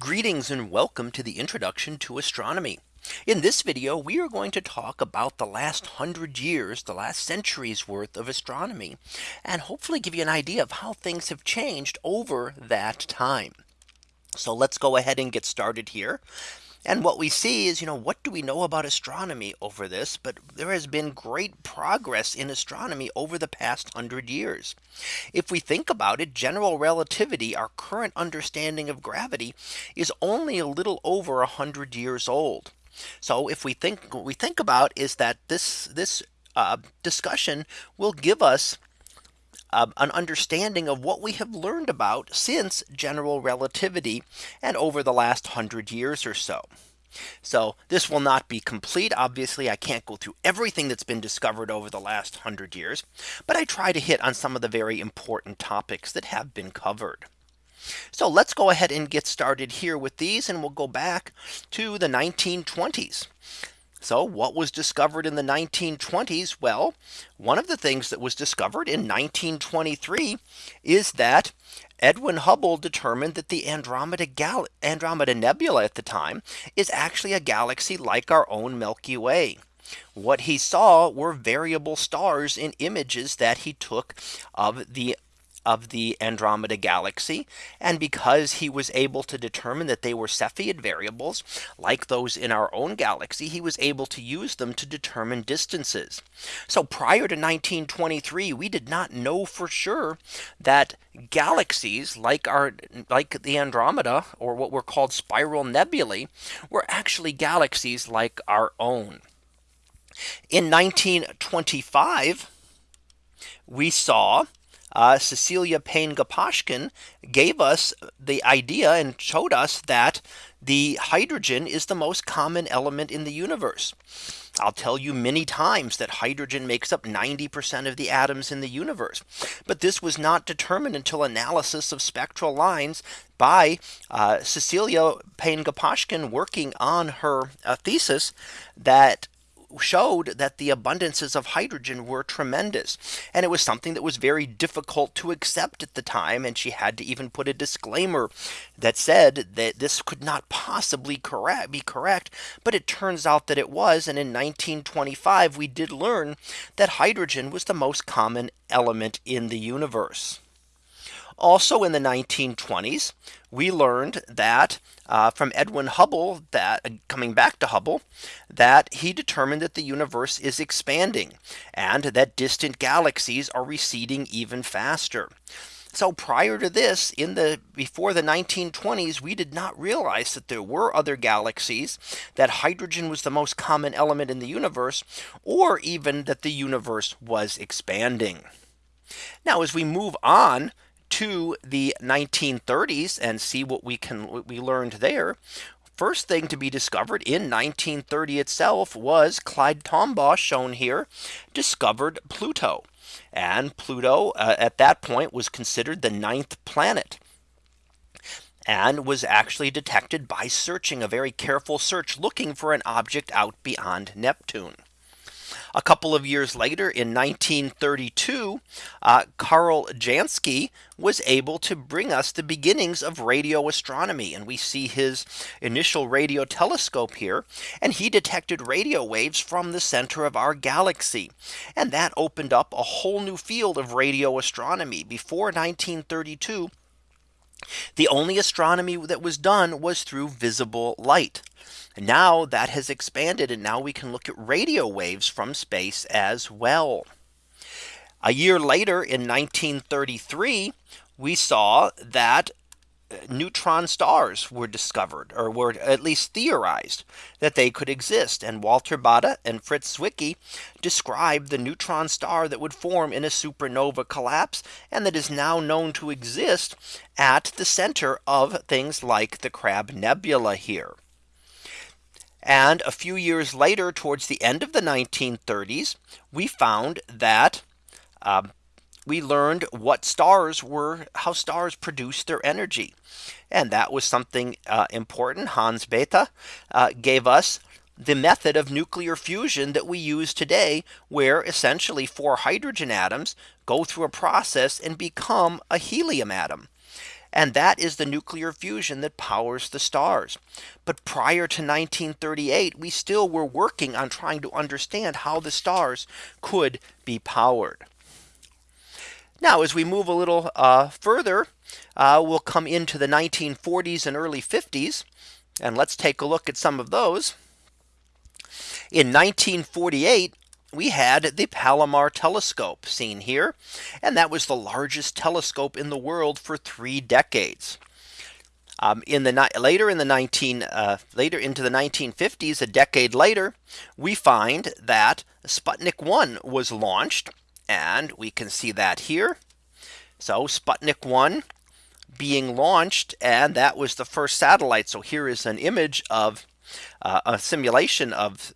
Greetings and welcome to the introduction to astronomy. In this video, we are going to talk about the last hundred years, the last century's worth of astronomy, and hopefully give you an idea of how things have changed over that time. So let's go ahead and get started here. And what we see is, you know, what do we know about astronomy over this? But there has been great progress in astronomy over the past hundred years. If we think about it, general relativity, our current understanding of gravity is only a little over a hundred years old. So if we think what we think about is that this this uh, discussion will give us uh, an understanding of what we have learned about since general relativity and over the last hundred years or so. So this will not be complete. Obviously, I can't go through everything that's been discovered over the last hundred years, but I try to hit on some of the very important topics that have been covered. So let's go ahead and get started here with these and we'll go back to the 1920s. So what was discovered in the 1920s? Well, one of the things that was discovered in 1923 is that Edwin Hubble determined that the Andromeda Gal Andromeda Nebula at the time is actually a galaxy like our own Milky Way. What he saw were variable stars in images that he took of the of the Andromeda galaxy. And because he was able to determine that they were Cepheid variables like those in our own galaxy, he was able to use them to determine distances. So prior to 1923, we did not know for sure that galaxies like our like the Andromeda or what were called spiral nebulae were actually galaxies like our own. In 1925, we saw uh, Cecilia Payne Gaposchkin gave us the idea and showed us that the hydrogen is the most common element in the universe. I'll tell you many times that hydrogen makes up 90% of the atoms in the universe. But this was not determined until analysis of spectral lines by uh, Cecilia Payne Gaposchkin working on her uh, thesis that showed that the abundances of hydrogen were tremendous. And it was something that was very difficult to accept at the time. And she had to even put a disclaimer that said that this could not possibly correct be correct. But it turns out that it was. And in 1925, we did learn that hydrogen was the most common element in the universe. Also in the 1920s, we learned that uh, from Edwin Hubble that uh, coming back to Hubble that he determined that the universe is expanding and that distant galaxies are receding even faster. So prior to this in the before the 1920s, we did not realize that there were other galaxies that hydrogen was the most common element in the universe or even that the universe was expanding. Now as we move on to the 1930s and see what we can what we learned there. First thing to be discovered in 1930 itself was Clyde Tombaugh shown here discovered Pluto. And Pluto uh, at that point was considered the ninth planet and was actually detected by searching a very careful search looking for an object out beyond Neptune. A couple of years later in 1932, uh, Carl Jansky was able to bring us the beginnings of radio astronomy. And we see his initial radio telescope here. And he detected radio waves from the center of our galaxy. And that opened up a whole new field of radio astronomy before 1932. The only astronomy that was done was through visible light. Now that has expanded and now we can look at radio waves from space as well. A year later in 1933, we saw that uh, neutron stars were discovered or were at least theorized that they could exist and Walter Baade and Fritz Zwicky described the neutron star that would form in a supernova collapse and that is now known to exist at the center of things like the Crab Nebula here. And a few years later, towards the end of the 1930s, we found that um, we learned what stars were, how stars produce their energy. And that was something uh, important. Hans Bethe uh, gave us the method of nuclear fusion that we use today, where essentially four hydrogen atoms go through a process and become a helium atom. And that is the nuclear fusion that powers the stars. But prior to 1938, we still were working on trying to understand how the stars could be powered. Now, as we move a little uh, further, uh, we'll come into the 1940s and early 50s. And let's take a look at some of those. In 1948, we had the Palomar telescope seen here. And that was the largest telescope in the world for three decades. Um, in the later in the 19 uh, later into the 1950s, a decade later, we find that Sputnik 1 was launched. And we can see that here. So Sputnik 1 being launched and that was the first satellite. So here is an image of uh, a simulation of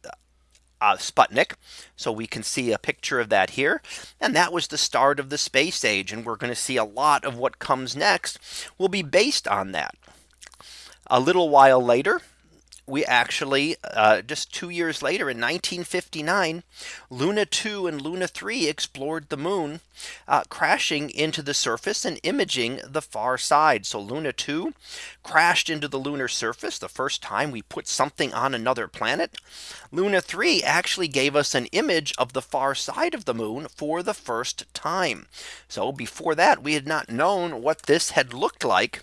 uh, Sputnik. So we can see a picture of that here. And that was the start of the space age. And we're going to see a lot of what comes next will be based on that. A little while later, we actually uh, just two years later in 1959 Luna 2 and Luna 3 explored the moon uh, crashing into the surface and imaging the far side. So Luna 2 crashed into the lunar surface the first time we put something on another planet. Luna 3 actually gave us an image of the far side of the moon for the first time. So before that we had not known what this had looked like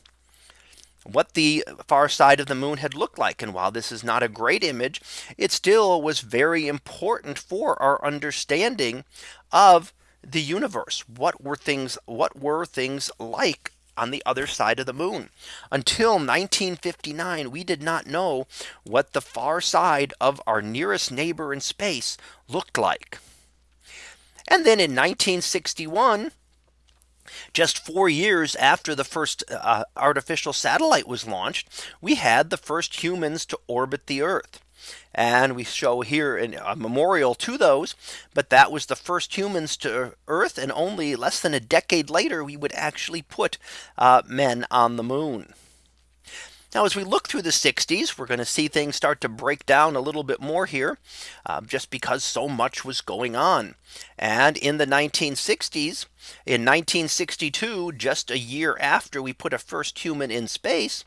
what the far side of the moon had looked like. And while this is not a great image, it still was very important for our understanding of the universe. What were things what were things like on the other side of the moon. Until 1959, we did not know what the far side of our nearest neighbor in space looked like. And then in 1961, just four years after the first uh, artificial satellite was launched, we had the first humans to orbit the Earth. And we show here a memorial to those. But that was the first humans to Earth. And only less than a decade later, we would actually put uh, men on the moon. Now, as we look through the 60s, we're going to see things start to break down a little bit more here, uh, just because so much was going on. And in the 1960s, in 1962, just a year after we put a first human in space,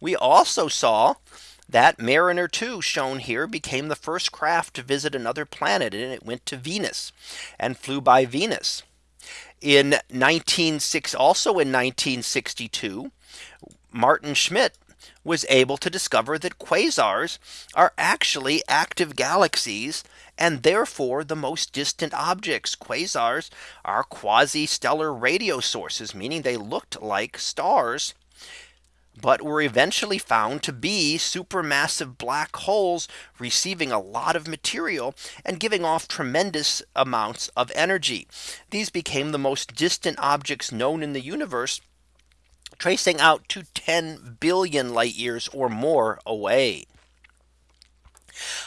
we also saw that Mariner 2 shown here became the first craft to visit another planet and it went to Venus and flew by Venus. In 1906 also in 1962 Maarten Schmidt was able to discover that quasars are actually active galaxies and therefore the most distant objects. Quasars are quasi stellar radio sources, meaning they looked like stars but were eventually found to be supermassive black holes receiving a lot of material and giving off tremendous amounts of energy. These became the most distant objects known in the universe tracing out to 10 billion light years or more away.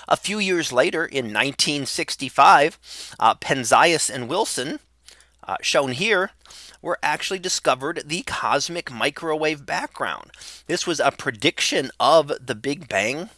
A few years later in 1965, uh, Penzias and Wilson uh, shown here were actually discovered the cosmic microwave background. This was a prediction of the Big Bang.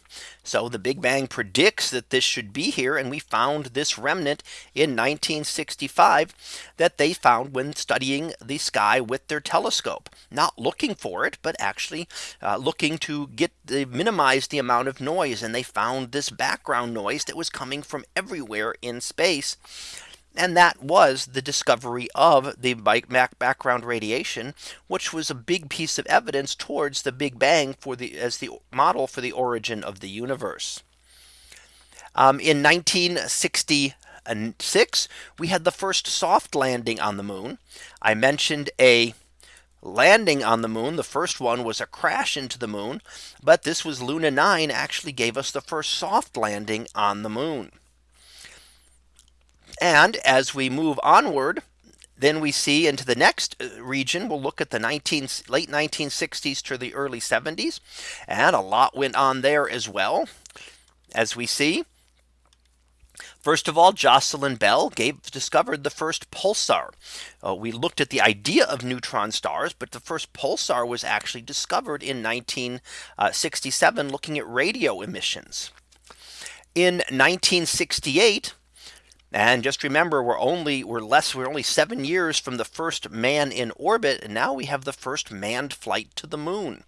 So the Big Bang predicts that this should be here. And we found this remnant in 1965 that they found when studying the sky with their telescope, not looking for it, but actually uh, looking to get the minimize the amount of noise. And they found this background noise that was coming from everywhere in space. And that was the discovery of the background radiation, which was a big piece of evidence towards the Big Bang for the as the model for the origin of the universe. Um, in 1966, we had the first soft landing on the moon. I mentioned a landing on the moon. The first one was a crash into the moon. But this was Luna 9 actually gave us the first soft landing on the moon. And as we move onward, then we see into the next uh, region, we'll look at the 19 late 1960s to the early 70s. And a lot went on there as well. As we see, First of all, Jocelyn Bell gave discovered the first pulsar. Uh, we looked at the idea of neutron stars, but the first pulsar was actually discovered in 1967 looking at radio emissions. In 1968, And just remember, we're only we're less we're only seven years from the first man in orbit. And now we have the first manned flight to the moon.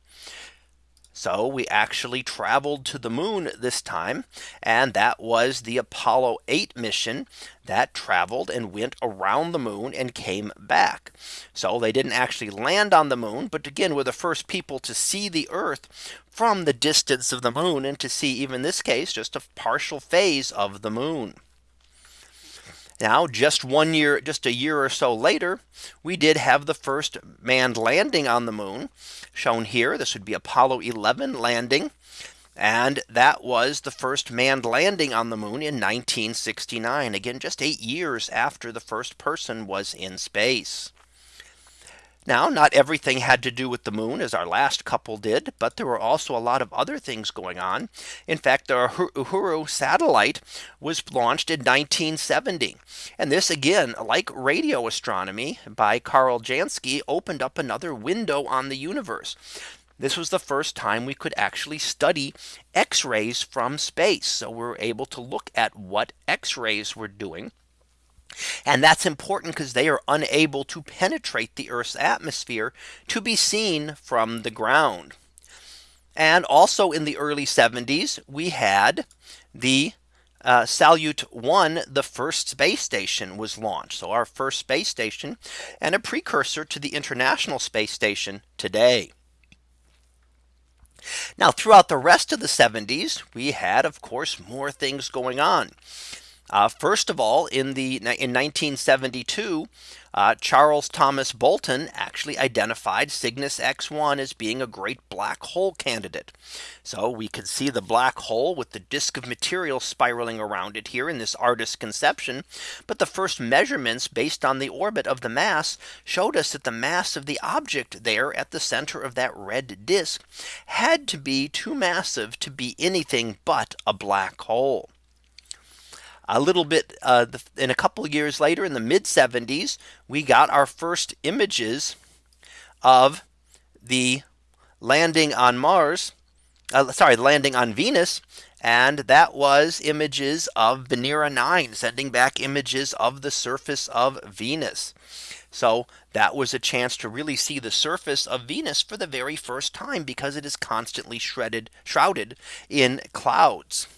So we actually traveled to the moon this time. And that was the Apollo 8 mission that traveled and went around the moon and came back. So they didn't actually land on the moon. But again, we're the first people to see the Earth from the distance of the moon and to see even this case just a partial phase of the moon. Now just one year just a year or so later we did have the first manned landing on the moon shown here this would be Apollo 11 landing and that was the first manned landing on the moon in 1969 again just eight years after the first person was in space. Now not everything had to do with the moon as our last couple did, but there were also a lot of other things going on. In fact, the Uhuru satellite was launched in 1970. And this again, like radio astronomy by Carl Jansky opened up another window on the universe. This was the first time we could actually study X-rays from space. So we're able to look at what X-rays were doing and that's important because they are unable to penetrate the Earth's atmosphere to be seen from the ground. And also in the early 70s, we had the uh, Salyut 1, the first space station was launched. So our first space station and a precursor to the International Space Station today. Now throughout the rest of the 70s, we had, of course, more things going on. Uh, first of all, in the in 1972, uh, Charles Thomas Bolton actually identified Cygnus X1 as being a great black hole candidate. So we could see the black hole with the disk of material spiraling around it here in this artist's conception. But the first measurements based on the orbit of the mass showed us that the mass of the object there at the center of that red disk had to be too massive to be anything but a black hole a little bit uh, in a couple of years later in the mid 70s, we got our first images of the landing on Mars. Uh, sorry, landing on Venus. And that was images of Venera 9 sending back images of the surface of Venus. So that was a chance to really see the surface of Venus for the very first time because it is constantly shredded shrouded in clouds.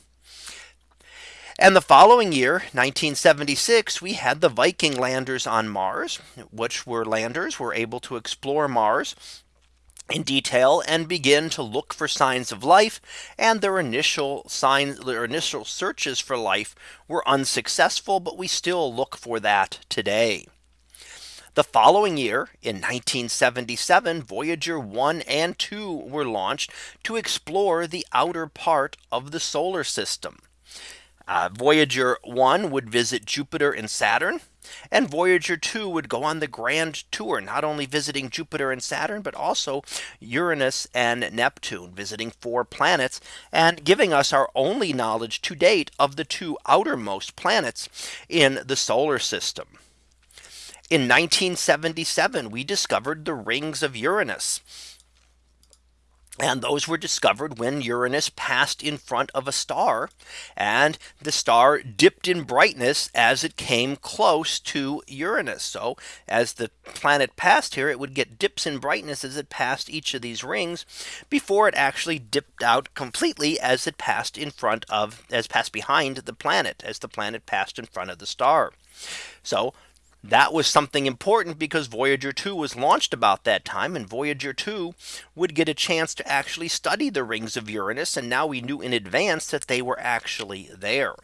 And the following year, 1976, we had the Viking landers on Mars, which were landers were able to explore Mars in detail and begin to look for signs of life and their initial signs their initial searches for life were unsuccessful but we still look for that today. The following year in 1977 Voyager 1 and 2 were launched to explore the outer part of the solar system. Uh, Voyager 1 would visit Jupiter and Saturn. And Voyager 2 would go on the grand tour, not only visiting Jupiter and Saturn, but also Uranus and Neptune, visiting four planets and giving us our only knowledge to date of the two outermost planets in the solar system. In 1977, we discovered the rings of Uranus. And those were discovered when Uranus passed in front of a star and the star dipped in brightness as it came close to Uranus. So as the planet passed here, it would get dips in brightness as it passed each of these rings before it actually dipped out completely as it passed in front of as passed behind the planet as the planet passed in front of the star. So that was something important because Voyager 2 was launched about that time and Voyager 2 would get a chance to actually study the rings of Uranus and now we knew in advance that they were actually there.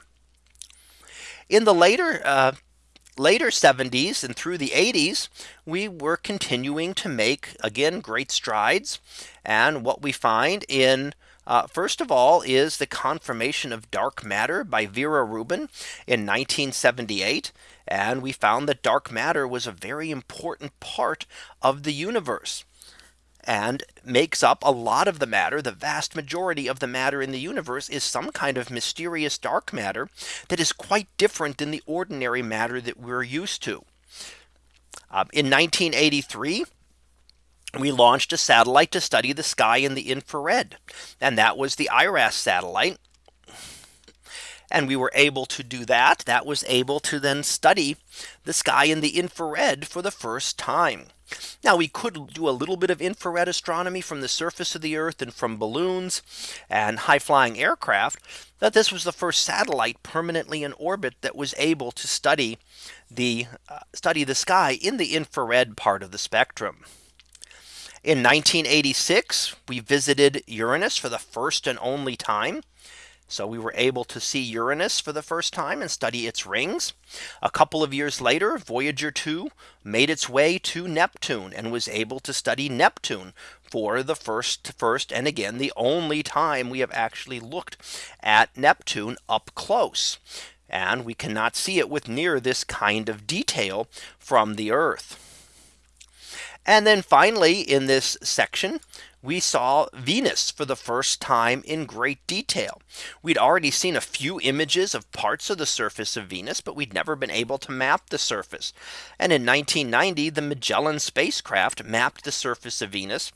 In the later uh, later 70s and through the 80s, we were continuing to make again great strides. And what we find in uh, first of all is the confirmation of dark matter by Vera Rubin in 1978. And we found that dark matter was a very important part of the universe and makes up a lot of the matter. The vast majority of the matter in the universe is some kind of mysterious dark matter that is quite different than the ordinary matter that we're used to. Uh, in 1983, we launched a satellite to study the sky in the infrared. And that was the IRAS satellite. And we were able to do that. That was able to then study the sky in the infrared for the first time. Now we could do a little bit of infrared astronomy from the surface of the Earth and from balloons and high flying aircraft. That this was the first satellite permanently in orbit that was able to study the uh, study the sky in the infrared part of the spectrum. In 1986, we visited Uranus for the first and only time. So we were able to see Uranus for the first time and study its rings. A couple of years later, Voyager 2 made its way to Neptune and was able to study Neptune for the first first and again the only time we have actually looked at Neptune up close. And we cannot see it with near this kind of detail from the Earth. And then finally, in this section, we saw Venus for the first time in great detail. We'd already seen a few images of parts of the surface of Venus, but we'd never been able to map the surface. And in 1990, the Magellan spacecraft mapped the surface of Venus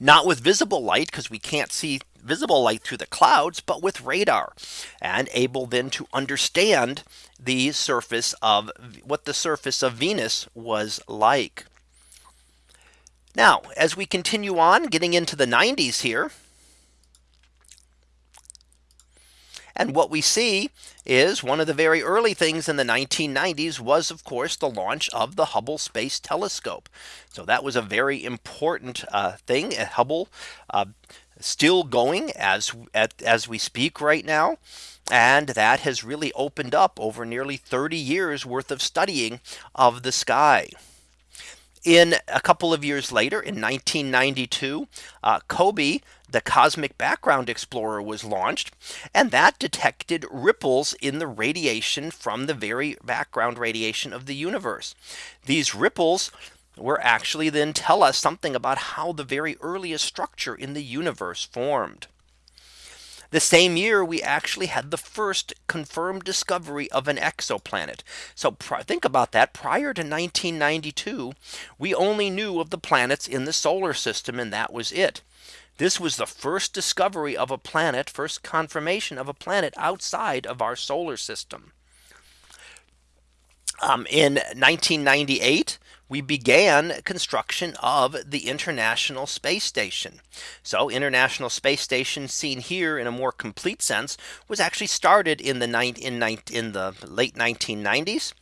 not with visible light because we can't see visible light through the clouds, but with radar and able then to understand the surface of what the surface of Venus was like. Now, as we continue on getting into the 90s here, And what we see is one of the very early things in the 1990s was of course the launch of the Hubble Space Telescope. So that was a very important uh, thing at Hubble uh, still going as at, as we speak right now. And that has really opened up over nearly 30 years worth of studying of the sky. In a couple of years later in 1992, uh, COBE, the Cosmic Background Explorer was launched and that detected ripples in the radiation from the very background radiation of the universe. These ripples were actually then tell us something about how the very earliest structure in the universe formed. The same year we actually had the first confirmed discovery of an exoplanet. So think about that prior to 1992, we only knew of the planets in the solar system and that was it. This was the first discovery of a planet, first confirmation of a planet outside of our solar system. Um, in 1998, we began construction of the International Space Station. So International Space Station seen here in a more complete sense was actually started in the in, in the late 1990s.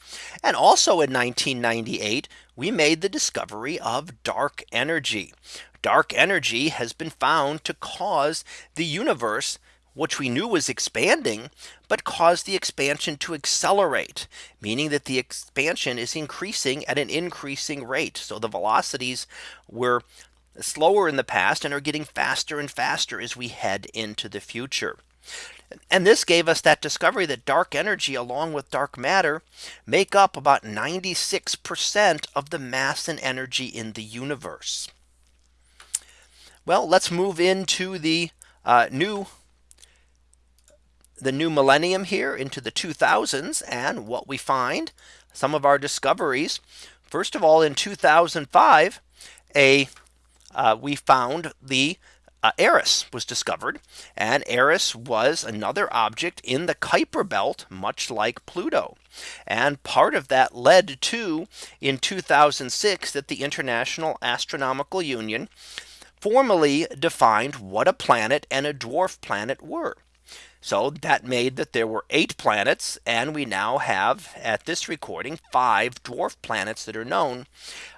And also in 1998, we made the discovery of dark energy. Dark energy has been found to cause the universe which we knew was expanding, but caused the expansion to accelerate, meaning that the expansion is increasing at an increasing rate. So the velocities were slower in the past and are getting faster and faster as we head into the future. And this gave us that discovery that dark energy along with dark matter make up about 96% of the mass and energy in the universe. Well, let's move into the uh, new the new millennium here into the 2000s and what we find some of our discoveries. First of all, in 2005, a uh, we found the uh, Eris was discovered and Eris was another object in the Kuiper belt much like Pluto and part of that led to in 2006 that the International Astronomical Union formally defined what a planet and a dwarf planet were. So that made that there were eight planets and we now have at this recording five dwarf planets that are known.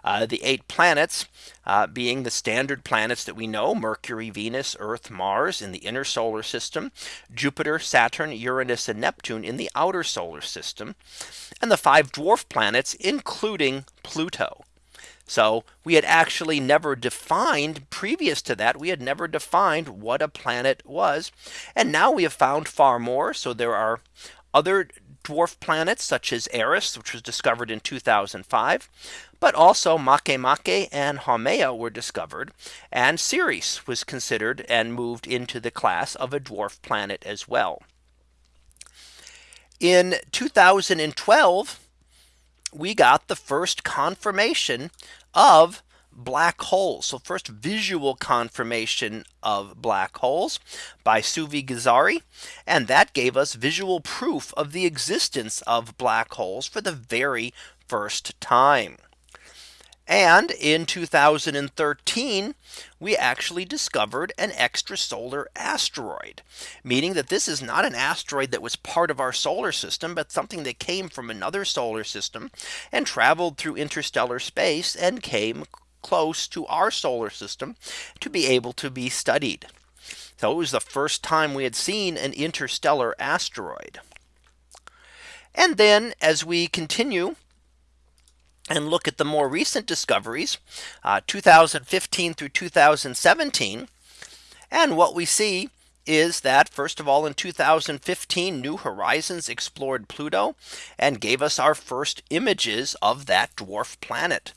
Uh, the eight planets uh, being the standard planets that we know Mercury, Venus, Earth, Mars in the inner solar system, Jupiter, Saturn, Uranus and Neptune in the outer solar system, and the five dwarf planets including Pluto. So we had actually never defined previous to that we had never defined what a planet was. And now we have found far more. So there are other dwarf planets such as Eris, which was discovered in 2005. But also Makemake and Haumea were discovered. And Ceres was considered and moved into the class of a dwarf planet as well. In 2012, we got the first confirmation of black holes. So first visual confirmation of black holes by Suvi Gezari. And that gave us visual proof of the existence of black holes for the very first time. And in 2013, we actually discovered an extrasolar asteroid, meaning that this is not an asteroid that was part of our solar system, but something that came from another solar system and traveled through interstellar space and came close to our solar system to be able to be studied. So it was the first time we had seen an interstellar asteroid. And then as we continue and look at the more recent discoveries, uh, 2015 through 2017. And what we see is that first of all in 2015 New Horizons explored Pluto and gave us our first images of that dwarf planet.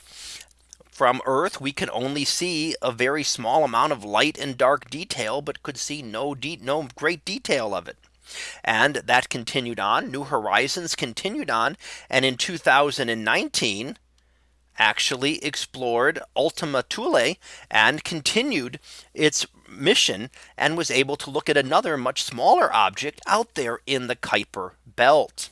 From Earth, we can only see a very small amount of light and dark detail, but could see no, no great detail of it. And that continued on New Horizons continued on. And in 2019, actually explored Ultima Thule and continued its mission and was able to look at another much smaller object out there in the Kuiper belt.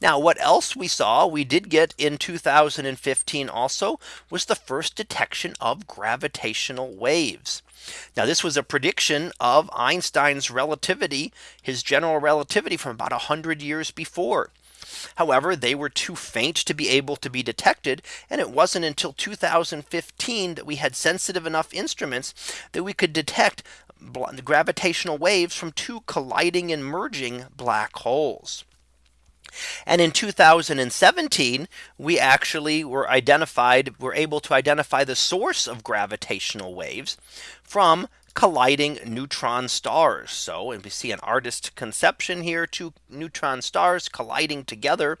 Now what else we saw we did get in 2015 also was the first detection of gravitational waves. Now this was a prediction of Einstein's relativity, his general relativity from about 100 years before. However, they were too faint to be able to be detected. And it wasn't until 2015 that we had sensitive enough instruments that we could detect gravitational waves from two colliding and merging black holes. And in 2017, we actually were identified, were able to identify the source of gravitational waves from colliding neutron stars. So and we see an artist conception here two neutron stars colliding together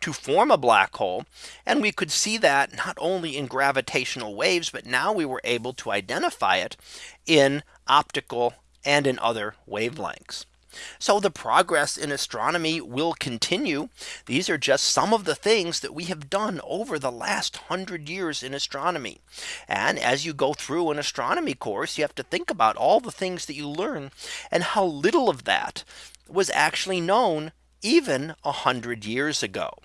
to form a black hole. And we could see that not only in gravitational waves, but now we were able to identify it in optical and in other wavelengths. So the progress in astronomy will continue. These are just some of the things that we have done over the last hundred years in astronomy. And as you go through an astronomy course, you have to think about all the things that you learn and how little of that was actually known even a hundred years ago.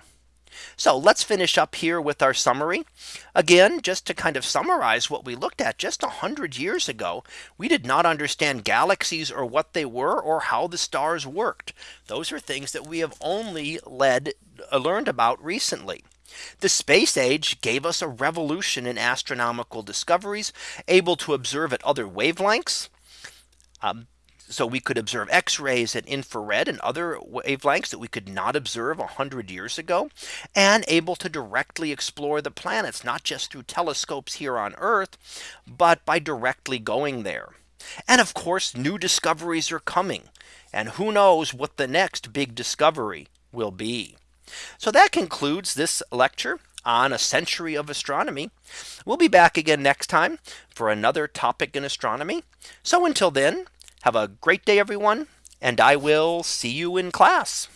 So let's finish up here with our summary. Again, just to kind of summarize what we looked at just 100 years ago, we did not understand galaxies or what they were or how the stars worked. Those are things that we have only led uh, learned about recently. The space age gave us a revolution in astronomical discoveries, able to observe at other wavelengths. Um, so we could observe X-rays and infrared and other wavelengths that we could not observe 100 years ago and able to directly explore the planets not just through telescopes here on Earth but by directly going there. And of course new discoveries are coming and who knows what the next big discovery will be. So that concludes this lecture on a century of astronomy. We'll be back again next time for another topic in astronomy. So until then, have a great day, everyone, and I will see you in class.